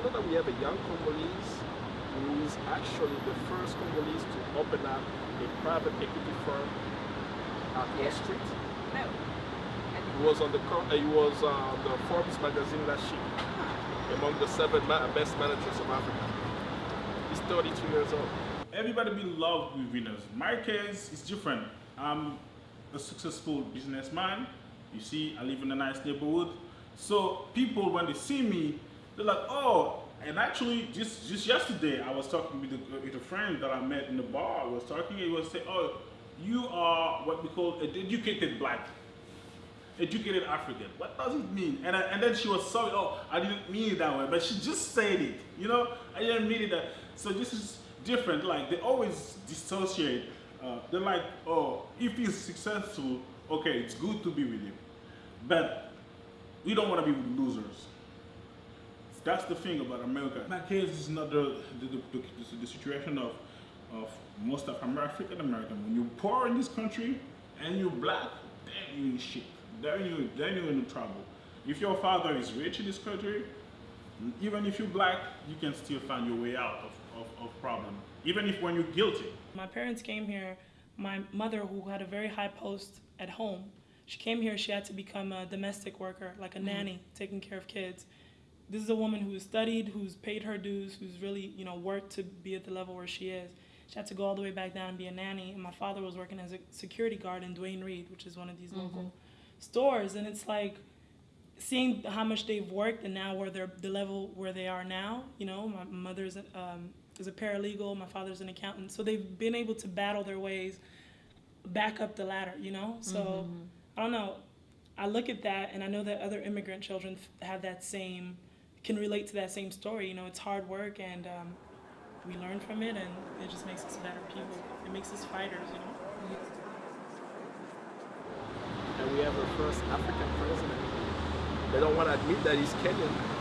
you know that we have a young Congolese who is actually the first Congolese to open up a private equity firm at Wall Street? No. He was on the uh, he was uh, the Forbes magazine last year among the seven ma- best managers of Africa. He's 32 years old. Everybody be loved with winners. My case is different. I'm a successful businessman. You see, I live in a nice neighborhood. So people, when they see me, they're like, oh, and actually, just just yesterday, I was talking with a, with a friend that I met in the bar. I was talking, he was saying, oh, you are what we call an educated black educated African. What does it mean? And, I, and then she was sorry, oh, I didn't mean it that way, but she just said it, you know? I didn't mean it that. So this is different. Like, they always dissociate. Uh, they're like, oh, if he's successful, okay, it's good to be with him. But we don't want to be with losers. That's the thing about America. My case is not the, the, the, the, situation of, of most of African American. When you're poor in this country and you're black, then you're in shit. Then you then you're in trouble. If your father is rich in this country, even if you're black, you can still find your way out of, of, of problem. Even if when you're guilty. My parents came here. My mother, who had a very high post at home, she came here. She had to become a domestic worker, like a Mm-hmm. nanny, taking care of kids. This is a woman who's studied, who's paid her dues, who's really, you know, worked to be at the level where she is. She had to go all the way back down and be a nanny. And my father was working as a security guard in Duane Reade, which is one of these local stores. And it's like seeing how much they've worked and now where they're the level where they are now. You know, my mother's um, is a paralegal, my father's an accountant, so they've been able to battle their ways back up the ladder. You know, so I don't know. I look at that and I know that other immigrant children have that same can relate to that same story. You know, it's hard work and um, we learn from it, and it just makes us better people. It makes us fighters. You know. And we have our first African president. They don't want to admit that he's Kenyan.